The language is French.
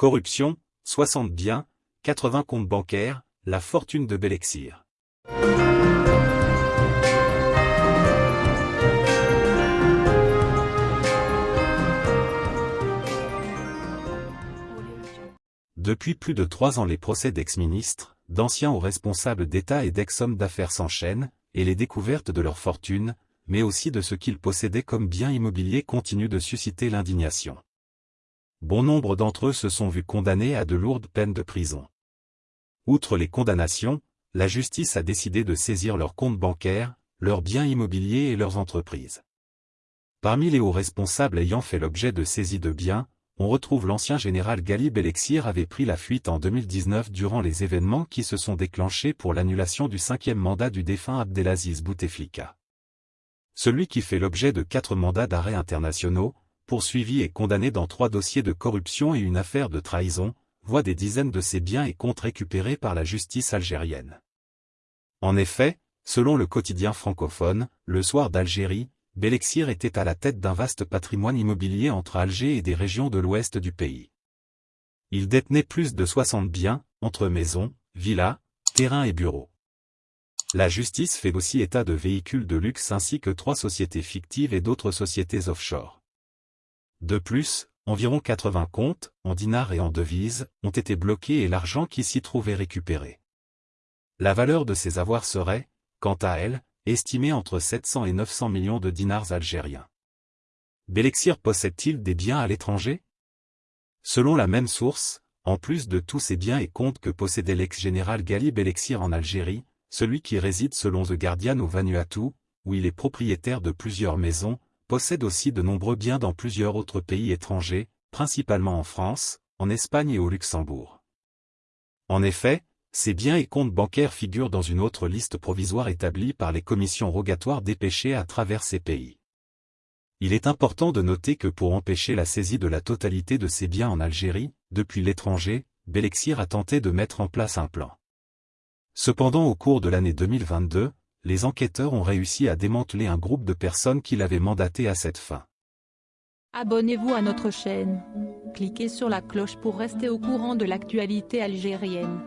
Corruption, 60 biens, 80 comptes bancaires, la fortune de Belexir. Depuis plus de trois ans les procès d'ex-ministres, d'anciens hauts responsables d'État et d'ex-hommes d'affaires s'enchaînent, et les découvertes de leur fortune, mais aussi de ce qu'ils possédaient comme biens immobiliers continuent de susciter l'indignation. Bon nombre d'entre eux se sont vus condamnés à de lourdes peines de prison. Outre les condamnations, la justice a décidé de saisir leurs comptes bancaires, leurs biens immobiliers et leurs entreprises. Parmi les hauts responsables ayant fait l'objet de saisies de biens, on retrouve l'ancien général Galib Elexir avait pris la fuite en 2019 durant les événements qui se sont déclenchés pour l'annulation du cinquième mandat du défunt Abdelaziz Bouteflika. Celui qui fait l'objet de quatre mandats d'arrêt internationaux, poursuivi et condamné dans trois dossiers de corruption et une affaire de trahison, voit des dizaines de ses biens et comptes récupérés par la justice algérienne. En effet, selon le quotidien francophone, le soir d'Algérie, Belexir était à la tête d'un vaste patrimoine immobilier entre Alger et des régions de l'ouest du pays. Il détenait plus de 60 biens, entre maisons, villas, terrains et bureaux. La justice fait aussi état de véhicules de luxe ainsi que trois sociétés fictives et d'autres sociétés offshore. De plus, environ 80 comptes, en dinars et en devises, ont été bloqués et l'argent qui s'y trouvait récupéré. La valeur de ces avoirs serait, quant à elle, estimé entre 700 et 900 millions de dinars algériens. Belexir possède-t-il des biens à l'étranger? Selon la même source, en plus de tous ces biens et comptes que possédait l'ex-général Gali Belexir en Algérie, celui qui réside selon The Guardian au Vanuatu, où il est propriétaire de plusieurs maisons, possède aussi de nombreux biens dans plusieurs autres pays étrangers, principalement en France, en Espagne et au Luxembourg. En effet, ces biens et comptes bancaires figurent dans une autre liste provisoire établie par les commissions rogatoires dépêchées à travers ces pays. Il est important de noter que pour empêcher la saisie de la totalité de ces biens en Algérie, depuis l'étranger, Belexir a tenté de mettre en place un plan. Cependant au cours de l'année 2022, les enquêteurs ont réussi à démanteler un groupe de personnes qui l'avaient mandaté à cette fin. Abonnez-vous à notre chaîne. Cliquez sur la cloche pour rester au courant de l'actualité algérienne.